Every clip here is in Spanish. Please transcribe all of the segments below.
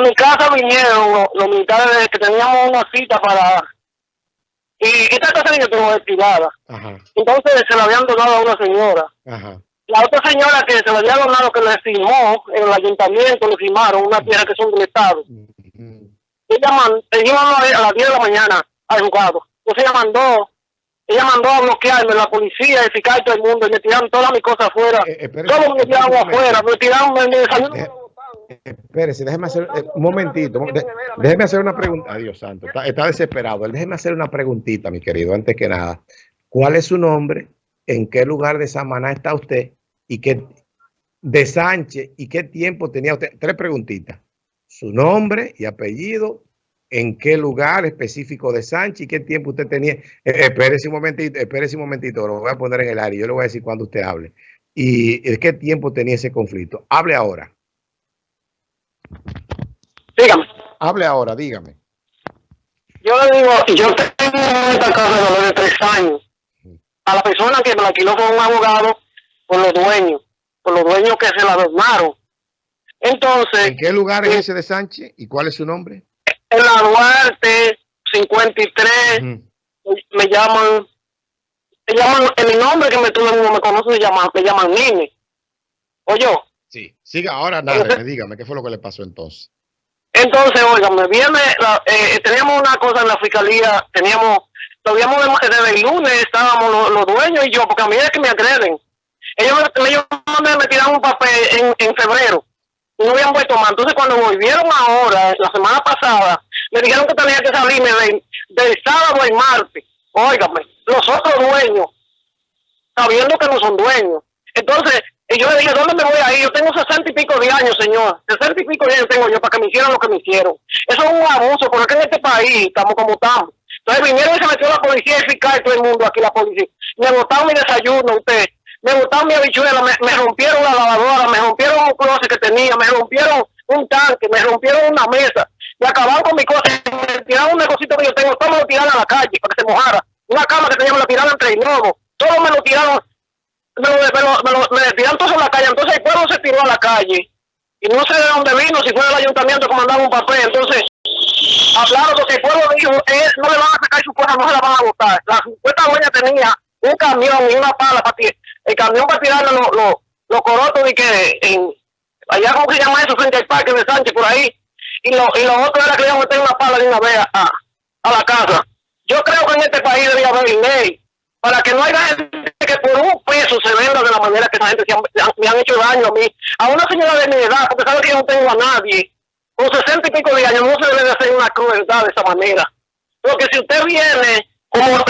mi casa vinieron los, los militares que teníamos una cita para... Y esta casa yo tengo destinada. Entonces se la habían donado a una señora. ajá. La otra señora que se la había donado, que le firmó en el ayuntamiento, le firmaron una tierra que son del Estado. Ella, man, ella iba a las 10 de la mañana al juzgado. Entonces ella mandó, ella mandó a bloquearme la policía, el fiscal todo el mundo, y me tiraron todas mis cosas afuera. Eh, espérese, Todo me tiraron afuera, me tiraron. Espérese, déjeme hacer eh, un momentito. déjeme hacer una pregunta. Adiós, santo. Está, está desesperado. Déjeme hacer una preguntita, mi querido, antes que nada. ¿Cuál es su nombre? ¿En qué lugar de Samaná está usted? ¿Y qué de Sánchez? ¿Y qué tiempo tenía usted? Tres preguntitas. Su nombre y apellido. ¿En qué lugar específico de Sánchez? ¿Y qué tiempo usted tenía? Eh, espérese un momentito, espérese un momentito. Lo voy a poner en el área. Yo le voy a decir cuando usted hable. ¿Y eh, qué tiempo tenía ese conflicto? Hable ahora. Dígame. Hable ahora, dígame. Yo le digo, yo tengo esta casa de valor de tres años. A la persona que me la alquiló fue un abogado por los dueños, por los dueños que se la donaron. Entonces, ¿En qué lugar es ese de Sánchez y cuál es su nombre? en la Duarte 53 Ujú. me llaman, me llaman, en mi nombre que me todo el mundo me conoce, me llaman, me llaman Nini. Oye, siga ahora, nada, dígame qué fue lo que le pasó entonces. entonces, oiga, me viene, la- eh, teníamos una cosa en la fiscalía, teníamos, todavía desde el lunes estábamos los, los dueños y yo, porque a mí es que me agreden. Ellos, me- ellos me, tiraron un papel en, en febrero y no habían vuelto más. Entonces, cuando volvieron ahora, la semana pasada, me dijeron que tenía que salirme del, del sábado al martes. Óigame, los otros dueños, sabiendo que no son dueños. Entonces, y yo le dije, ¿dónde me voy a ir? Yo tengo sesenta y pico de años, señor. Sesenta y pico de años tengo yo para que me hicieran lo que me hicieron. Eso es un abuso, porque en este país estamos como estamos. Entonces vinieron y se metió la policía, y todo el mundo aquí, la policía. Me botaron mi desayuno, usted. Me botaron mi habichuela, me, me rompieron la lavadora, me rompieron un closet que tenía, me rompieron un tanque, me rompieron una mesa. Me acabaron con mi cosa, me tiraron un negocito que yo tengo, todo me lo tiraron a la calle para que se mojara. Una cama que tenía me la tiraron entre el lobo. Todo me lo tiraron me lo, me lo, me lo- me tiraron todos en la calle, entonces el pueblo se tiró a la calle. Y no sé de dónde vino, si fue del ayuntamiento que mandaron un papel, entonces hablaron porque el pueblo dijo, eh, no le van a sacar su cosa, no se la van a botar. La supuesta dueña tenía un camión y una pala para tirar, el camión para tirarle los los los corotos y que en, allá como se llama eso, frente al parque de Sánchez, por ahí, y lo, y lo otro era que le iban a meter una pala de una vez a, a la casa. Yo creo que en este país debería haber ley para que no haya gente que por un peso se venda de la manera que esa gente me han hecho daño a mí. A una señora de mi edad, porque sabe que yo no tengo a nadie, con sesenta y pico de años, no se debe de hacer una crueldad de esa manera. Porque si usted viene, como la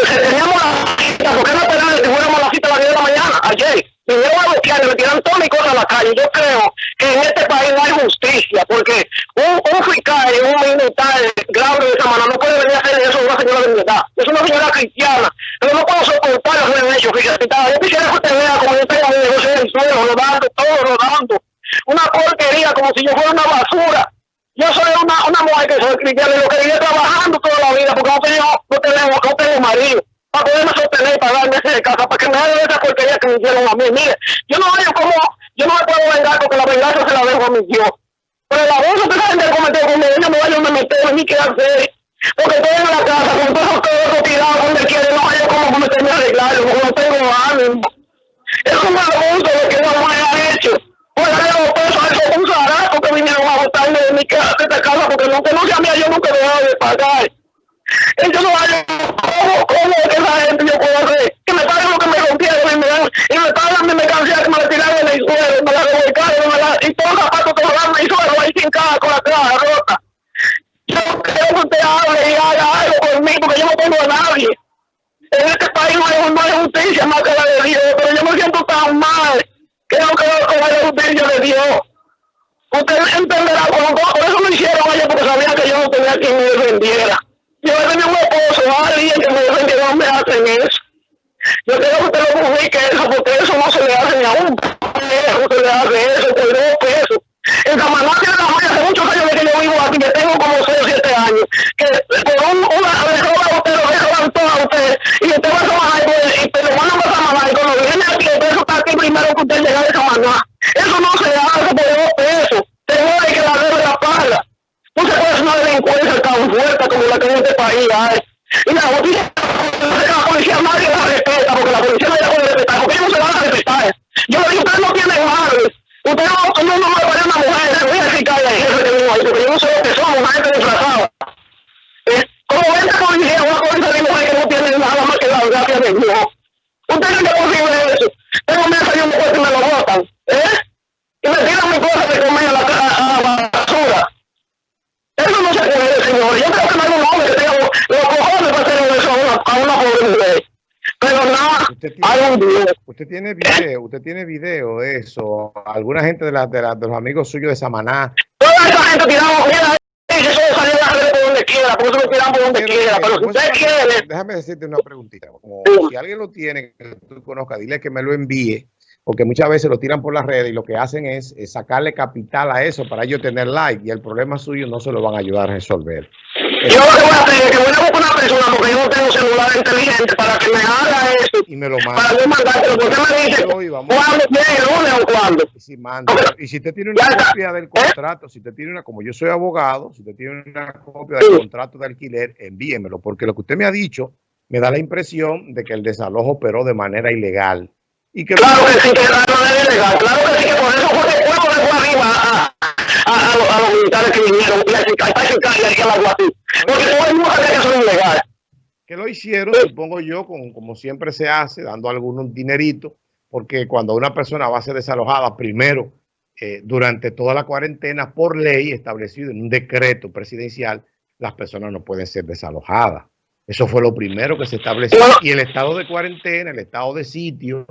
cita, ¿por qué no esperar que fuéramos a la cita a las 10 de la mañana? Ayer, vinieron a bloquear y me tiraron todas mis cosas a la calle. Yo creo que en este país no hay justicia, porque un, un fiscal un militar grave de esa manera no puede venir a hacer eso a una señora de mi edad. Es una señora cristiana, pero no puedo soportar lo que me han hecho, fíjate. Yo quisiera que usted vea como yo tengo mi negocio en el suelo, rodando, todo rodando. Una porquería, como si yo fuera una basura. Yo soy una, una mujer que soy cristiana y lo que vive trabajando toda la vida porque no tengo, no tenemos, no tengo marido para poderme sostener y pagarme ese de casa, para que me hagan esa porquería que me hicieron a mí. Mire, yo no veo como, yo no me puedo vengar porque la venganza se la dejo a mi Dios. Pero el abuso que esa gente cometió conmigo, yo no vaya a meter ni qué hacer. Porque estoy en la casa con todos los todos tirados donde quiere, no vaya como cometerme a arreglarlo, porque no tengo ánimo. Es un abuso lo que una mujer ha hecho. Pues le los pesos a esos un zaraco que vinieron a botarme de mi casa, de esta casa, porque no conoce a mí, yo nunca dejaba de pagar. Ellos no hay, ¿cómo, cómo es que esa gente yo puedo hacer? Que me paguen lo que me rompieron y me dan, y me pagan mi mercancía que me la tiraron en el suelo, me la revolcaron, me la, y todos los zapatos que me dan en el suelo ahí sin caja con la caja rota. Yo creo que usted hable y haga algo por mí, porque yo no tengo a nadie. En este país no hay, no hay justicia más que la de Dios, pero yo me siento tan mal que no creo que haya justicia de Dios. Usted entenderá, como por eso lo hicieron ayer, porque sabían que yo no tenía quien me defendiera. Yo tenía un esposo, alguien que me defendiera, no me hacen eso. Yo quiero que usted lo publique eso, porque eso no se le hace ni a un pendejo, se le hace eso por dos pesos. En Samaná tiene la hace muchos años que yo vivo aquí, que tengo como 6 o 7 años, que un, una, a usted, y usted va a Samaná y, pues, y te lo mandan y cuando viene aquí, peso está aquí primero que usted llega de. Eso no se hace por dos pesos. Que la debe la paga. es una delincuencia tan fuerte como la que este país. Y la justicia, la nadie la respeta, porque la policía no la puede respetar, porque ellos no se van a respetar. Yo le digo, no tienen madre. Ustedes no, no, no me a una mujer, le voy a decir que hay jefe que vino ahí, porque yo no sé lo que somos, una gente disfrazada. Eh, 20 policías, una policía de mujer que no tiene nada más que la gracia de Dios. Ustedes no posible eso. Tengo me salido un puesto y me lo botan. ¿Eh? Y me tiran mi cosa de comer a la, a, a la basura. Eso no se puede, señor. Yo creo que no hay un hombre que tenga los cojones para hacer eso a una, a una pobre mujer. Pero nada, hay un Dios. usted tiene video, usted tiene video de eso. Alguna gente de, la, de, la- de los amigos suyos de Samaná. Esa gente mira, eso de salir a la red por donde quiera, porque eso lo tiramos por donde quiera. Pero si ¿Cómo se usted quiere, Déjame decirte una preguntita. Como si alguien lo tiene, que tú conozcas, dile que me lo envíe, porque muchas veces lo tiran por las redes y lo que hacen es, es sacarle capital a eso para ellos tener like y el problema suyo no se lo van a ayudar a resolver. Yo lo que voy a hacer es que voy a buscar una persona, porque yo no tengo celular inteligente, para que me haga eso, Y me lo para manda. yo mandártelo, porque me dice, ¿cuándo? ¿Viene el lunes o cuándo? Y si manda. Y si usted tiene una copia del contrato, si usted tiene una, como yo soy abogado, si usted tiene una copia del contrato de alquiler, envíemelo, porque lo que usted me ha dicho me da la impresión de que el desalojo operó de manera ilegal. Y que Claro que sí, que la manera ilegal. Claro que sí, que por eso fue que fue arriba los, a los militares que vinieron y a Chicago y a la Guatí. Porque todo el mundo sabía que que lo hicieron, supongo yo, con, como siempre se hace, dando algún dinerito, porque cuando una persona va a ser desalojada, primero, eh, durante toda la cuarentena, por ley establecido en un decreto presidencial, las personas no pueden ser desalojadas. Eso fue lo primero que se estableció. Y el estado de cuarentena, el estado de sitio,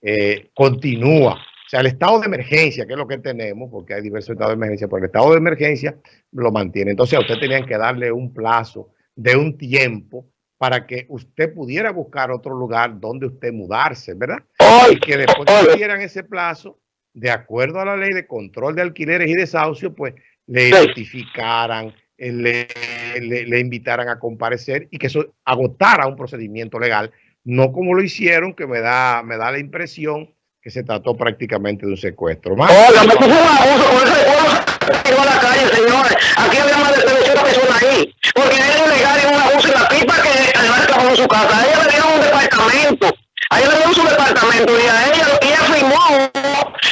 eh, continúa. O sea, el estado de emergencia, que es lo que tenemos, porque hay diversos estados de emergencia, pero el estado de emergencia lo mantiene. Entonces, a usted tenían que darle un plazo de un tiempo para que usted pudiera buscar otro lugar donde usted mudarse, ¿verdad? Y que después que dieran ese plazo, de acuerdo a la ley de control de alquileres y desahucio, pues le notificaran, eh, le, le- le invitaran a comparecer y que eso agotara un procedimiento legal, no como lo hicieron, que me da, me da la impresión que se trató prácticamente de un secuestro. Más, oiga, me puso un abuso se a la calle, señores. Aquí había más de 300 personas ahí. Porque era ilegal y un abuso y la tipa que además trabajó en su casa. Ella le dieron un departamento. A ella le dieron su departamento y a ella, y ella firmó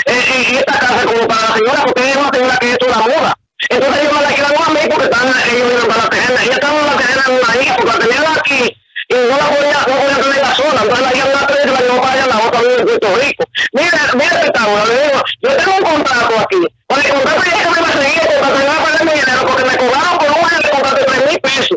eh, y, esta casa como para la señora, porque ella es una señora que esto la muda. Entonces ellos me la alquilaron a mí porque están, ellos viven para la terrena. Ella estaba en la terrena en una isla porque la tenían aquí y no la podía, no podía tener la sola. Entonces la iban a tres y la llevó Puerto Rico. Mira, mira este tabla, le digo, yo tengo un contrato aquí. Con el contrato ya que me va a seguir, el contrato me va a pagar mi dinero porque me cobraron por un año de contrato de 3 mil pesos.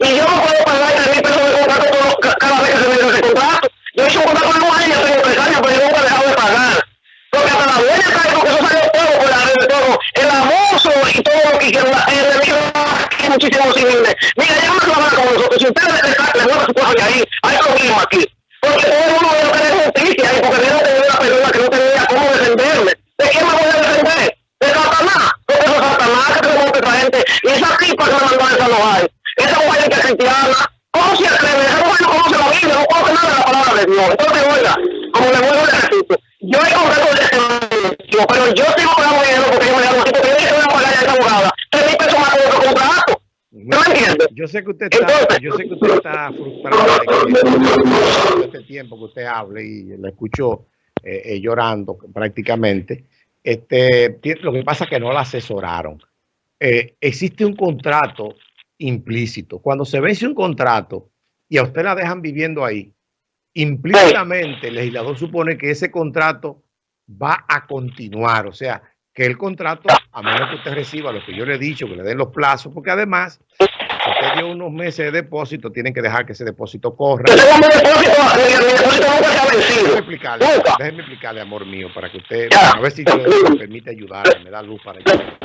Y yo no puedo pagar 3 mil pesos de contrato todo- ca- cada vez que se me dio ese contrato. Yo hice un contrato de un año, tengo tres años, pero yo nunca he dejado de pagar. Porque hasta la dueña está ahí, porque eso salió todo por la red de todo. El abuso y todo lo que hicieron, la- el enemigo aquí muchísimos civiles. Mira, ya no se van con nosotros. Si ustedes le le mueven su cosa de ahí, hay problema aquí. Porque todo el mundo debe tener justicia y porque debe tener una persona que no tenía cómo defenderme. ¿De quién me voy a defender? ¿De Satanás? Porque eso es Satanás que te monta esa gente. Y esa tipa que me mandó a desalojar, esa mujer que es cristiana, ¿cómo se atreve? Esa mujer no conoce la Biblia, no conoce de Dios. Entonces, oiga, como le vuelvo a repito, yo he contrato de servicio, pero yo sigo pagando dinero porque yo me porque yo dije que voy a pagar esa abogada. Tres mil pesos más por otro contrato. ¿No me entiendes? Yo sé que usted está, Entonces- yo sé que usted está frustrado de que este tiempo que usted hable y la escucho eh, eh, llorando prácticamente. Este, lo que pasa es que no la asesoraron. Eh, existe un contrato implícito. Cuando se vence un contrato y a usted la dejan viviendo ahí, implícitamente el legislador supone que ese contrato va a continuar. O sea, que el contrato, a menos que usted reciba lo que yo le he dicho, que le den los plazos, porque además, si usted dio unos meses de depósito, tienen que dejar que ese depósito corra. Vencido. explicarle, déjeme explicarle, amor mío, para que usted, a ver si yo me permite ayudarle, me da luz para ayudarle.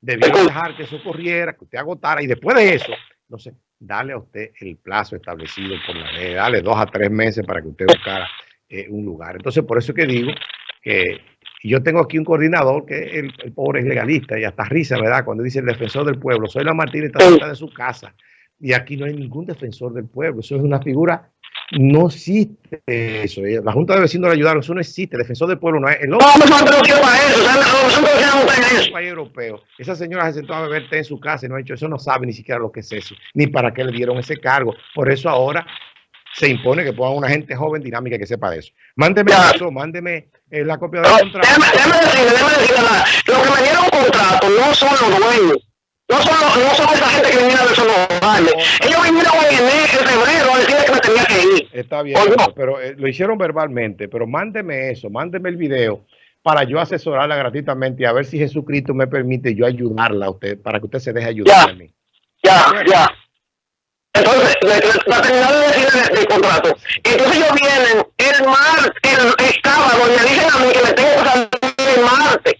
Debieron dejar que eso corriera, que usted agotara, y después de eso, no sé, darle a usted el plazo establecido por la ley, darle dos a tres meses para que usted buscara eh, un lugar. Entonces, por eso es que digo que yo tengo aquí un coordinador que el, el pobre es legalista y hasta risa, ¿verdad? Cuando dice el defensor del pueblo, soy la Martínez está cerca de su casa y aquí no hay ningún defensor del pueblo, eso es una figura No existe eso. La Junta de Vecinos le ayudaron. Eso no existe. Defensor del pueblo no es. El No, nosotros no eso. Nosotros país europeo. Esa señora se sentó a beber té en su casa y no ha hecho eso. No sabe ni siquiera lo que es eso. Ni para qué le dieron ese cargo. Por eso ahora se impone que pongan una gente joven dinámica que sepa de eso. Mándeme Ya. eso. Mándeme eh, la copia del No, contrato. déjame, déjame decirle, déjame decirle nada. Los que me dieron contrato no son los dueños. No son, los- no son esa gente que vinieron de esos lugares. Ellos vinieron en enero, en febrero a decirle que me tenía que ir. Está bien, Oye. pero, eh, lo hicieron verbalmente, pero mándeme eso, mándeme el video para yo asesorarla gratuitamente y a ver si Jesucristo me permite yo ayudarla a usted, para que usted se deje ayudar Ya. a mí. Ya, ya. Entonces, para terminar de decirle del contrato. Entonces ellos vienen el martes, el, el sábado, y me dicen a mí que me tengo que salir el martes.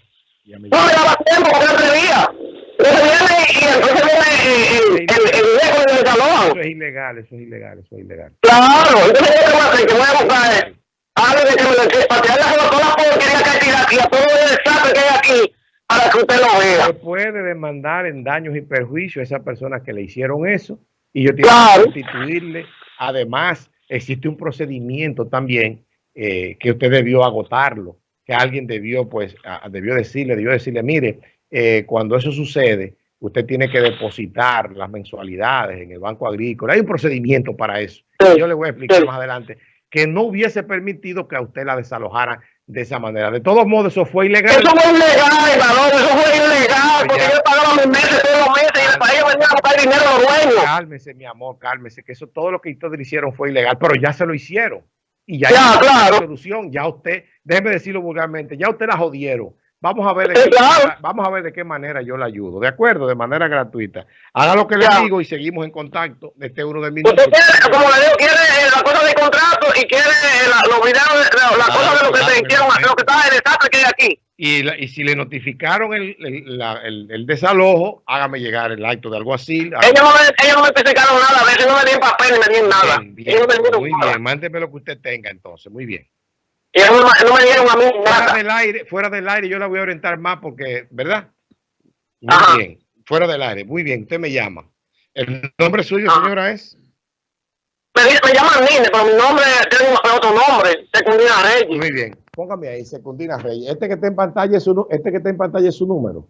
No me daba tiempo porque no atrevía. Entonces viene y entonces viene el, el, el, el viejo del salón. Eso es ilegal, eso es ilegal, eso es ilegal. Claro, entonces yo te voy a hacer que voy a buscar eh, algo de que me que para tirarle a toda la porquería que hay tirada aquí, a todo el desastre que hay aquí, para que usted lo Se vea. puede demandar en daños y perjuicios a esas personas que le hicieron eso y yo tengo Claro. que constituirle. Además, existe un procedimiento también eh, que usted debió agotarlo, que alguien debió, pues, a- debió decirle, debió decirle, mire, eh, cuando eso sucede, usted tiene que depositar las mensualidades en el Banco Agrícola. Hay un procedimiento para eso. Yo le voy a explicar más adelante que no hubiese permitido que a usted la desalojara de esa manera. De todos modos, eso fue ilegal. Eso fue ilegal, varón, eso fue ilegal, porque yo meses todos los meses y el país venía a buscar dinero a los dueños. Cálmese, mi amor, cálmese, que eso todo lo que ustedes hicieron fue ilegal, pero ya se lo hicieron. Y ya, Ya, hay una claro. solución, ya usted, déjeme decirlo vulgarmente, ya usted la jodieron. Vamos a ver de qué vamos a ver de qué manera yo la ayudo, ¿de acuerdo? De manera gratuita. Haga lo que le digo y seguimos en contacto. Este es uno de mis Usted quiere, como le digo, quiere eh, la cosa de contrato y quiere eh, la- los videos, de- la, la Ah, cosa de lo que claro, se hicieron, claro. lo que está el desastre que hay aquí. Y, la- y si le notificaron el, el- la- el- el desalojo, hágame llegar el acto de alguacil. Ellos no, me, ellos no me especificaron nada, a veces no me dieron papel ni me dieron nada. Bien, bien, ellos no me dieron muy nada. bien, mándeme lo que usted tenga entonces, muy bien. Ellos no, no me dieron a mí fuera del aire, fuera del aire, yo la voy a orientar más porque, ¿verdad? Muy Ajá. bien, fuera del aire, muy bien, usted me llama. El nombre suyo, Ajá. señora, es Me, me llaman Nine, pero mi nombre tiene otro nombre, Secundina Reyes. muy bien. Póngame ahí, Secundina Reyes. Este que está en pantalla es su, este que está en pantalla es su número.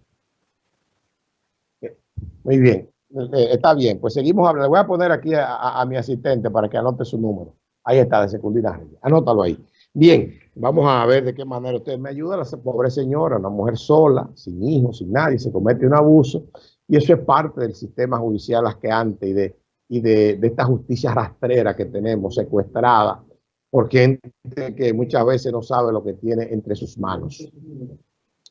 Muy bien, Eh, está bien. Pues seguimos hablando. Le voy a poner aquí a, a- a mi asistente para que anote su número. Ahí está, de Secundina Reyes. Anótalo ahí. Bien, vamos a ver de qué manera usted me ayuda. La pobre señora, una mujer sola, sin hijos, sin nadie, se comete un abuso. Y eso es parte del sistema judicial asqueante y de, y de, esta justicia rastrera que tenemos, secuestrada, por gente que muchas veces no sabe lo que tiene entre sus manos.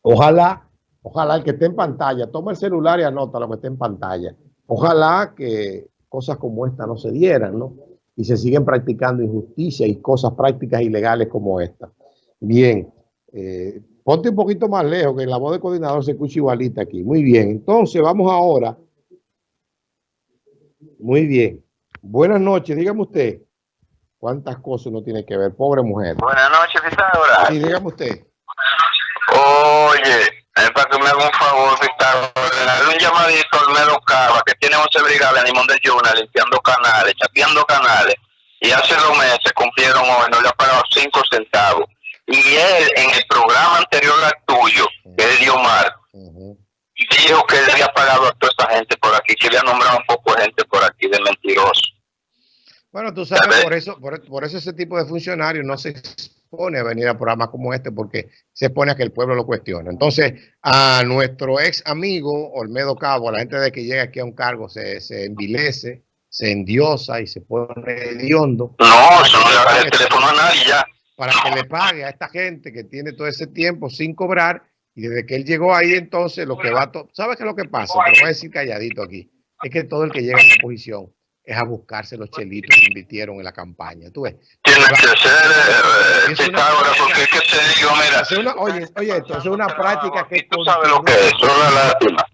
Ojalá, ojalá el que esté en pantalla, toma el celular y anota lo que esté en pantalla. Ojalá que cosas como esta no se dieran, ¿no? Y se siguen practicando injusticia y cosas prácticas ilegales como esta. Bien, eh, ponte un poquito más lejos, que la voz del coordinador se escucha igualita aquí. Muy bien, entonces vamos ahora. Muy bien. Buenas noches, dígame usted. ¿Cuántas cosas uno tiene que ver? Pobre mujer. Buenas noches, Pitágoras. Sí, dígame usted. Oye, es para que me haga un favor, Pitágoras. Un llamadito al Melo Cava, que tiene 11 brigadas en Limón de Yuna, limpiando canales, chapeando canales. Y hace dos meses cumplieron hoy, no le ha pagado 5 centavos. Y él, en el programa anterior al tuyo, que es Diomar, Ujú. dijo que le había pagado a toda esa gente por aquí, que le ha nombrado un poco de gente por aquí de mentiroso. Bueno, tú sabes, por eso, por, por eso ese tipo de funcionarios no se expone a venir a programas como este porque se expone a que el pueblo lo cuestione. Entonces, a nuestro ex amigo Olmedo Cabo, a la gente de que llega aquí a un cargo se, se envilece, se endiosa y se pone hediondo No, eso no le haga el teléfono a nadie ya. para que le pague a esta gente que tiene todo ese tiempo sin cobrar y desde que él llegó ahí entonces lo que va ¿Sabes qué es lo que pasa? Te lo voy a decir calladito aquí. Es que todo el que llega a esa posición es a buscarse los chelitos que invirtieron en la campaña. ¿Tú ves? Tiene que ser eh, Es una- Pitágoras, porque es que te digo, mira, Es una- oye, oye, esto es una práctica que tú sabes lo que es, es una lástima.